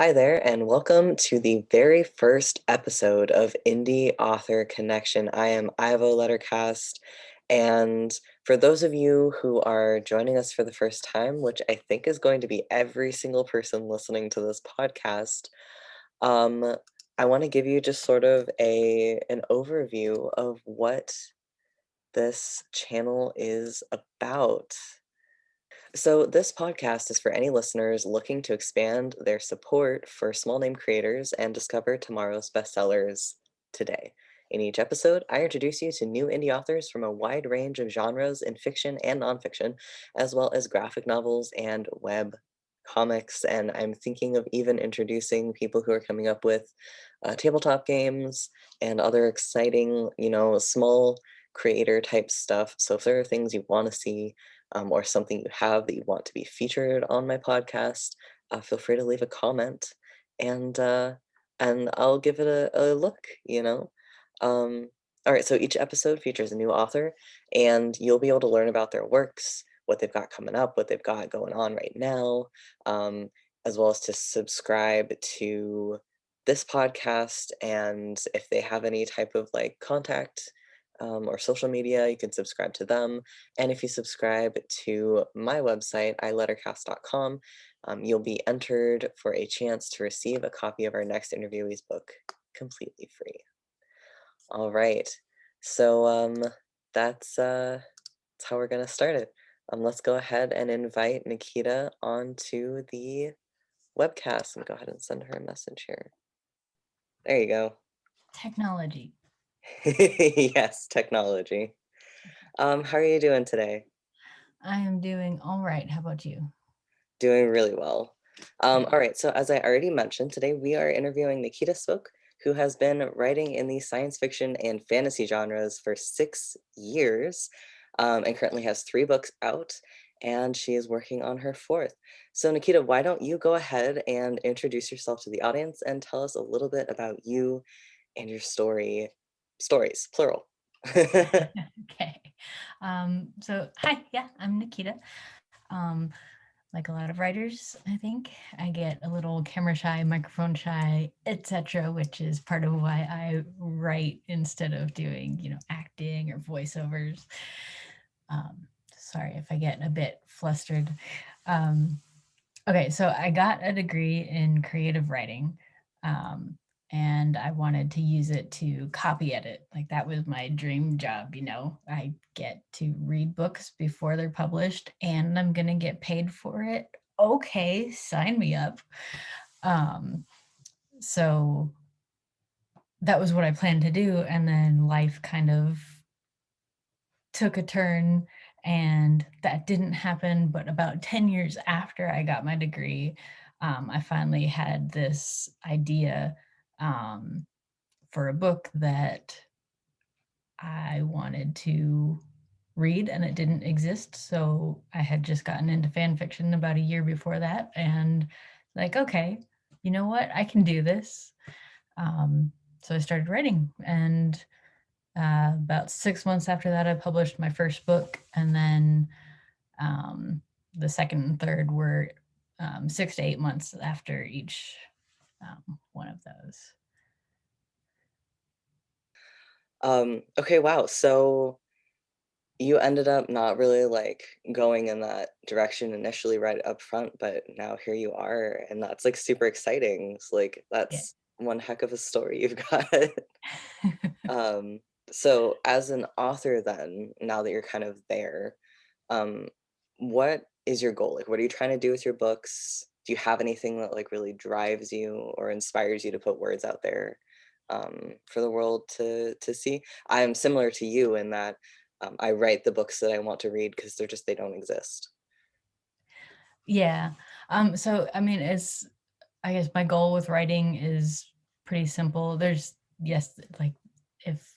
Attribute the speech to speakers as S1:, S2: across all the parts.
S1: Hi there, and welcome to the very first episode of Indie Author Connection. I am Ivo Lettercast, and for those of you who are joining us for the first time, which I think is going to be every single person listening to this podcast, um, I want to give you just sort of a an overview of what this channel is about. So, this podcast is for any listeners looking to expand their support for small name creators and discover tomorrow's bestsellers today. In each episode, I introduce you to new indie authors from a wide range of genres in fiction and nonfiction, as well as graphic novels and web comics. And I'm thinking of even introducing people who are coming up with uh, tabletop games and other exciting, you know, small creator type stuff. So if there are things you want to see, um, or something you have that you want to be featured on my podcast, uh, feel free to leave a comment and uh, and I'll give it a, a look, you know? Um, all right, so each episode features a new author and you'll be able to learn about their works, what they've got coming up, what they've got going on right now, um, as well as to subscribe to this podcast and if they have any type of like contact um, or social media, you can subscribe to them. And if you subscribe to my website, ilettercast.com, um, you'll be entered for a chance to receive a copy of our next interviewee's book completely free. All right, so um, that's, uh, that's how we're gonna start it. Um, let's go ahead and invite Nikita onto the webcast and go ahead and send her a message here. There you go.
S2: Technology.
S1: yes, technology. Um, how are you doing today?
S2: I am doing all right. How about you?
S1: Doing really well. Um, all right, so as I already mentioned, today we are interviewing Nikita Svok, who has been writing in the science fiction and fantasy genres for six years um, and currently has three books out and she is working on her fourth. So Nikita, why don't you go ahead and introduce yourself to the audience and tell us a little bit about you and your story stories, plural.
S2: okay. Um, so hi, yeah, I'm Nikita. Um, like a lot of writers, I think I get a little camera shy, microphone shy, etc., which is part of why I write instead of doing, you know, acting or voiceovers. Um, sorry if I get a bit flustered. Um, okay, so I got a degree in creative writing. Um, and I wanted to use it to copy edit. Like that was my dream job, you know. I get to read books before they're published and I'm to get paid for it. Okay, sign me up. Um so that was what I planned to do and then life kind of took a turn and that didn't happen but about 10 years after I got my degree um, I finally had this idea um, for a book that I wanted to read and it didn't exist. So I had just gotten into fan fiction about a year before that and like, okay, you know what? I can do this. Um, so I started writing and uh, about six months after that, I published my first book and then um, the second and third were um, six to eight months after each um, one of those.
S1: Um, okay, wow. So you ended up not really like going in that direction initially right up front, but now here you are, and that's like super exciting. It's like
S2: Yeah.
S1: that's one heck of a story you've got. um, so as an author then, now that you're kind of there, um, what is your goal? Like what are you trying to do with your books? Do you have anything that like really drives you or inspires you to put words out there? um, for the world to to see. I'm similar to you in that um, I write the books that I want to read because they're just they don't exist.
S2: Yeah. Um, so, I mean, it's, I guess my goal with writing is pretty simple. There's, yes, like if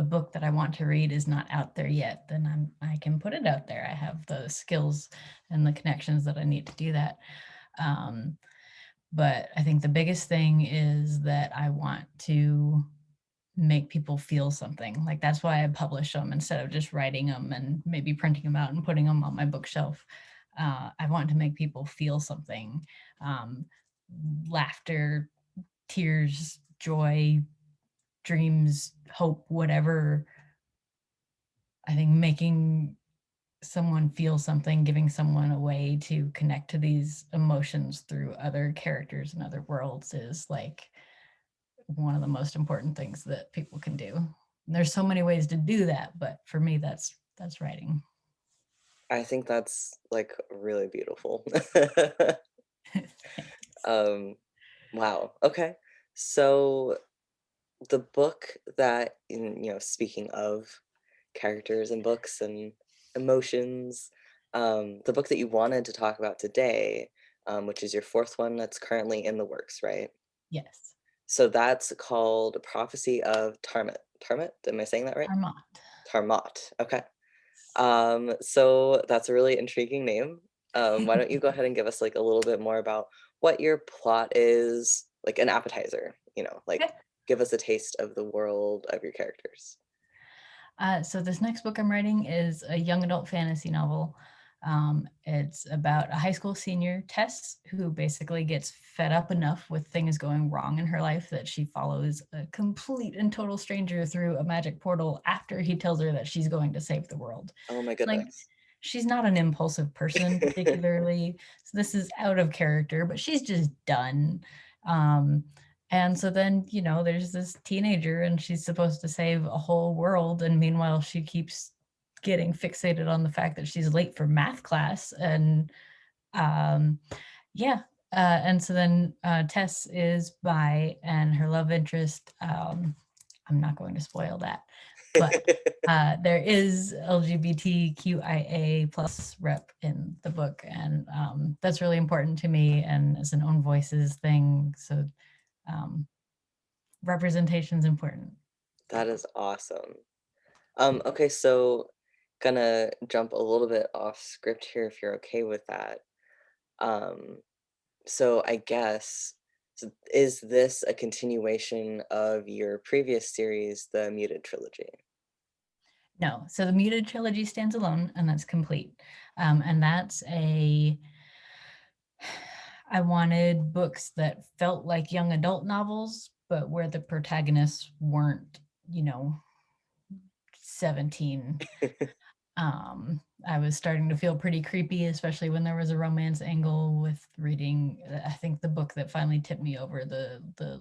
S2: a book that I want to read is not out there yet, then I'm, I can put it out there. I have the skills and the connections that I need to do that. Um, but I think the biggest thing is that I want to make people feel something. Like that's why I publish them instead of just writing them and maybe printing them out and putting them on my bookshelf. Uh, I want to make people feel something. Um, laughter, tears, joy, dreams, hope, whatever. I think making someone feel something, giving someone a way to connect to these emotions through other characters and other worlds is like one of the most important things that people can do. And there's so many ways to do that, but for me, that's that's writing.
S1: I think that's like really beautiful. Um, wow. Okay. So the book that in you know speaking of characters and books and emotions um the book that you wanted to talk about today um which is your fourth one that's currently in the works right?
S2: Yes,
S1: so that's called prophecy of tarmit tarmit am i saying that right?
S2: Armand.
S1: tarmot okay. Um so that's a really intriguing name. Um why don't you go ahead and give us like a little bit more about what your plot is like an appetizer you know like
S2: Okay.
S1: Give us a taste of the world of your characters
S2: Uh, so this next book I'm writing is a young adult fantasy novel. Um, it's about a high school senior, Tess, who basically gets fed up enough with things going wrong in her life that she follows a complete and total stranger through a magic portal after he tells her that she's going to save the world.
S1: oh my
S2: Like,
S1: goodness
S2: she's not an impulsive person particularly, so this is out of character, but she's just done. Um, and so then, you know, there's this teenager and she's supposed to save a whole world, and meanwhile she keeps getting fixated on the fact that she's late for math class. And um yeah uh and so then uh tess is by and her love interest um i'm not going to spoil that but uh, there is LGBTQIA plus rep in the book, and um, that's really important to me and as an own voices thing. So um, representation is important.
S1: that is awesome um okay so gonna jump a little bit off script here if you're okay with that um so i guess is this a continuation of your previous series the muted trilogy
S2: No, so the Muted trilogy stands alone, and that's complete. Um, and that's a I wanted books that felt like young adult novels, but where the protagonists weren't, you know, 17 um i was starting to feel pretty creepy especially when there was a romance angle with reading uh, i think the book that finally tipped me over the the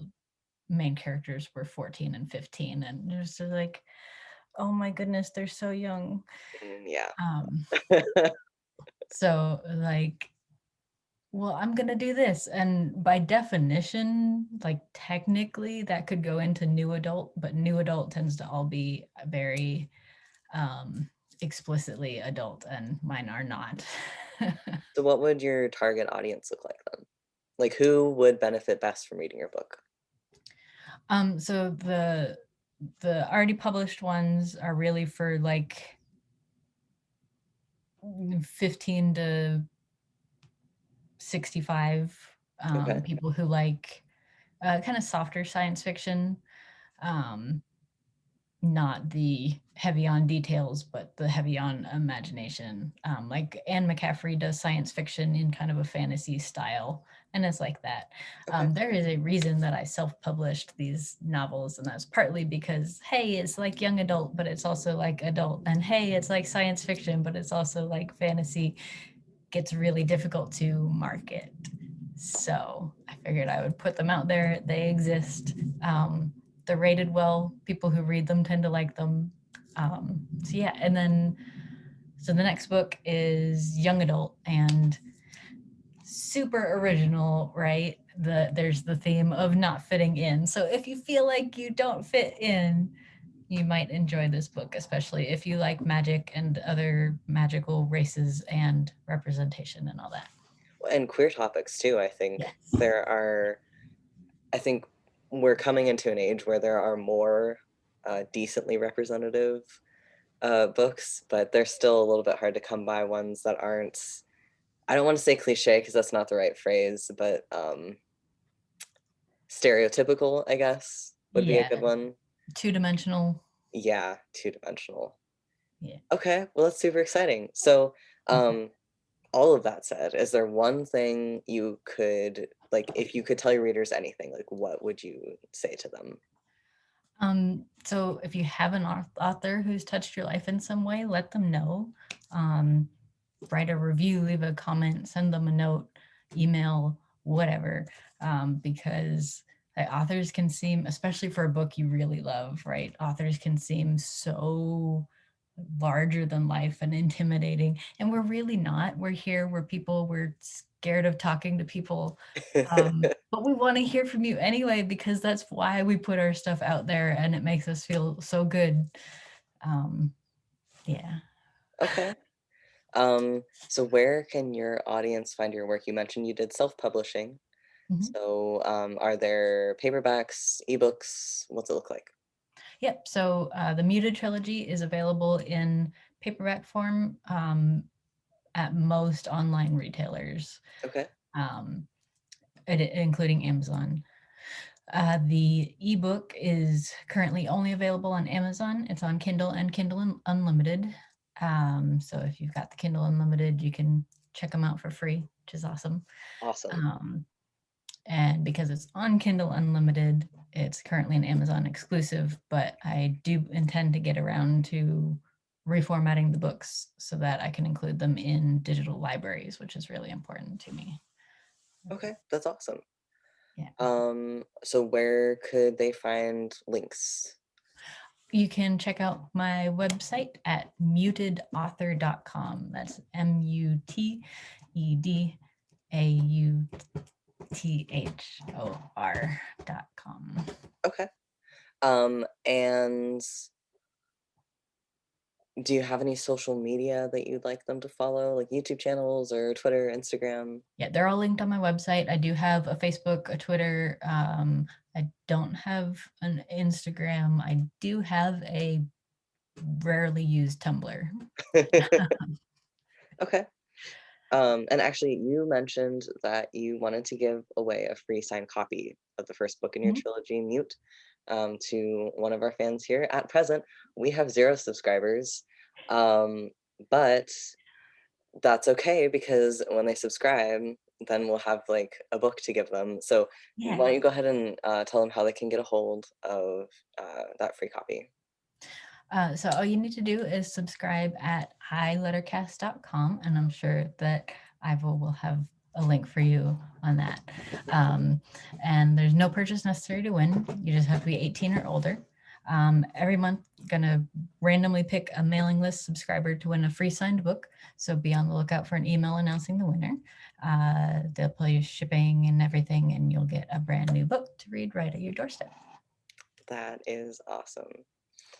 S2: main characters were 14 and 15 and it was just like oh my goodness they're so young.
S1: Mm, yeah.
S2: Um. So like well i'm gonna do this and by definition like technically that could go into new adult but new adult tends to all be very um explicitly adult and mine are not.
S1: So what would your target audience look like then? Like who would benefit best from reading your book?
S2: Um so the the already published ones are really for like mm, 15 to 65 um
S1: okay
S2: people who like uh, kind of softer science fiction um not the heavy on details, but the heavy on imagination. Um, like Anne McCaffrey does science fiction in kind of a fantasy style, and it's like that.
S1: okay
S2: Um, there is a reason that I self-published these novels, and that's partly because hey, it's like young adult, but it's also like adult, and hey, it's like science fiction, but it's also like fantasy. Gets really difficult to market, so I figured I would put them out there. They exist. Um, they're rated well. People who read them tend to like them. Um, so yeah, and then so the next book is young adult and super original, right? The there's the theme of not fitting in. So if you feel like you don't fit in, you might enjoy this book, especially if you like magic and other magical races and representation and all that.
S1: and queer topics too i think
S2: Yes.
S1: there are i think we're coming into an age where there are more uh, decently representative uh, books but they're still a little bit hard to come by ones that aren't i don't want to say cliche because that's not the right phrase but um, stereotypical i guess would be a good one
S2: two dimensional.
S1: yeah two dimensional
S2: Yeah.
S1: okay well that's super exciting so
S2: Mhm.
S1: um all of that said, is there one thing you could like, if you could tell your readers anything, like, what would you say to them?
S2: Um, so if you have an author who's touched your life in some way, let them know. Um, write a review, leave a comment, send them a note, email, whatever, um, because authors can seem, especially for a book you really love, right? Authors can seem so larger than life and intimidating. And we're really not. We're here, we're people, we're scared of talking to people. Um, but we want to hear from you anyway, because that's why we put our stuff out there and it makes us feel so good. Um, yeah.
S1: Okay. Um, so where can your audience find your work? You mentioned you did self-publishing. Mm -hmm. So um, are there paperbacks, ebooks? What's it look like?
S2: Yep. So uh, the Muted Trilogy is available in paperback form um, at most online retailers.
S1: Okay.
S2: Um, it, including Amazon. Uh, the ebook is currently only available on Amazon. It's on Kindle and Kindle Unlimited. Um, so if you've got the Kindle Unlimited, you can check them out for free, which is awesome.
S1: Awesome.
S2: Um, and because it's on Kindle Unlimited, it's currently an Amazon exclusive, but I do intend to get around to reformatting the books so that I can include them in digital libraries, which is really important to me.
S1: Okay, that's awesome.
S2: Yeah.
S1: Um, so where could they find links?
S2: You can check out my website at mutedauthor.com. That's M-U-T-E-D-A-U-T-H-O-R dot com.
S1: Okay. Um, and do you have any social media that you'd like them to follow, like YouTube channels or Twitter, Instagram?
S2: Yeah, they're all linked on my website. I do have a Facebook, a Twitter. Um, I don't have an Instagram. I do have a rarely used Tumblr.
S1: okay. Um, and actually, you mentioned that you wanted to give away a free signed copy of the first book in your mm -hmm. trilogy, Mute, um, to one of our fans here. At present, we have zero subscribers, um, but that's okay because when they subscribe, then we'll have like a book to give them. So yeah. why don't you go ahead and uh, tell them how they can get a hold of uh, that free copy?
S2: Uh, so all you need to do is subscribe at ilettercast.com and I'm sure that Ivo will have a link for you on that. Um, and there's no purchase necessary to win. You just have to be 18 or older. Um, every month, gonna randomly pick a mailing list subscriber to win a free signed book. So be on the lookout for an email announcing the winner. Uh, they'll pay you shipping and everything, and you'll get a brand new book to read right at your doorstep.
S1: That is awesome.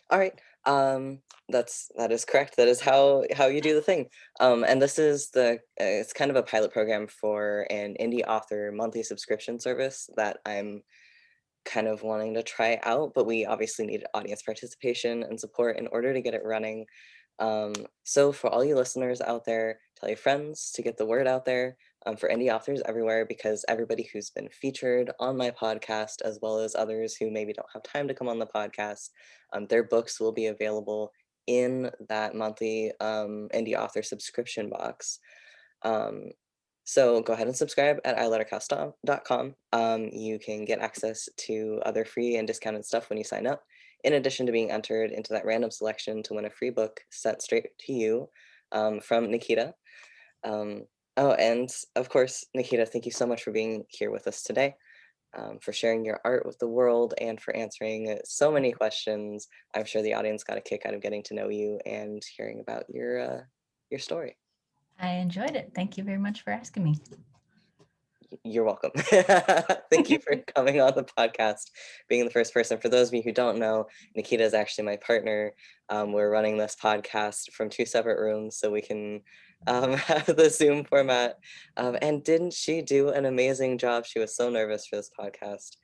S1: All right. Um, that's that is correct. That is how how you do the thing. Um, and this is the uh, it's kind of a pilot program for an indie author monthly subscription service that I'm kind of wanting to try out, but we obviously need audience participation and support in order to get it running. Um, so for all you listeners out there, tell your friends to get the word out there um, for indie authors everywhere because everybody who's been featured on my podcast, as well as others who maybe don't have time to come on the podcast, um, their books will be available in that monthly um, indie author subscription box. Um, so go ahead and subscribe at ilettercast.com. Um, you can get access to other free and discounted stuff when you sign up, in addition to being entered into that random selection to win a free book sent straight to you um, from Nikita. Um, oh, and of course, Nikita, thank you so much for being here with us today, um, for sharing your art with the world, and for answering so many questions. I'm sure the audience got a kick out of getting to know you and hearing about your uh, your story.
S2: I enjoyed it. Thank you very much for asking me.
S1: You're welcome. Thank you for coming on the podcast, being the first person. For those of you who don't know, Nikita is actually my partner. Um, we're running this podcast from two separate rooms so we can um, the Zoom format. Um, and didn't she do an amazing job? She was so nervous for this podcast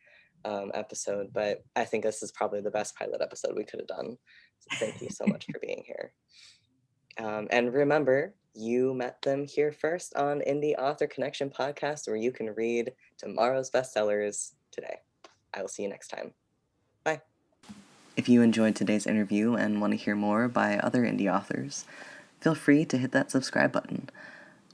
S1: um, episode, but I think this is probably the best pilot episode we could have done. So thank you so much for being here. Um, and remember, you met them here first on Indie Author Connection podcast, where you can read tomorrow's bestsellers today. I will see you next time. Bye. If you enjoyed today's interview and want to hear more by other indie authors, feel free to hit that subscribe button.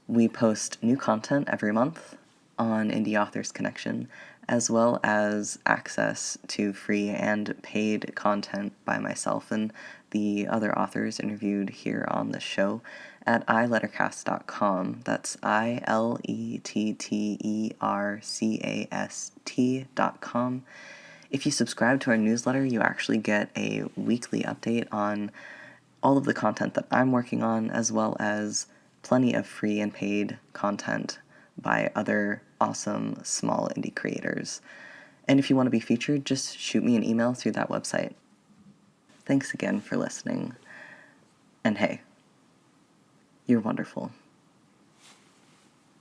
S1: We post new content every month on Indie Authors Connection, as well as access to free and paid content by myself and the other authors interviewed here on the show at ilettercast.com. That's I L E T T E R C A S T.com. If you subscribe to our newsletter, you actually get a weekly update on all of the content that I'm working on, as well as plenty of free and paid content by other awesome small indie creators. And if you want to be featured, just shoot me an email through that website. Thanks again for listening. And hey, you're wonderful.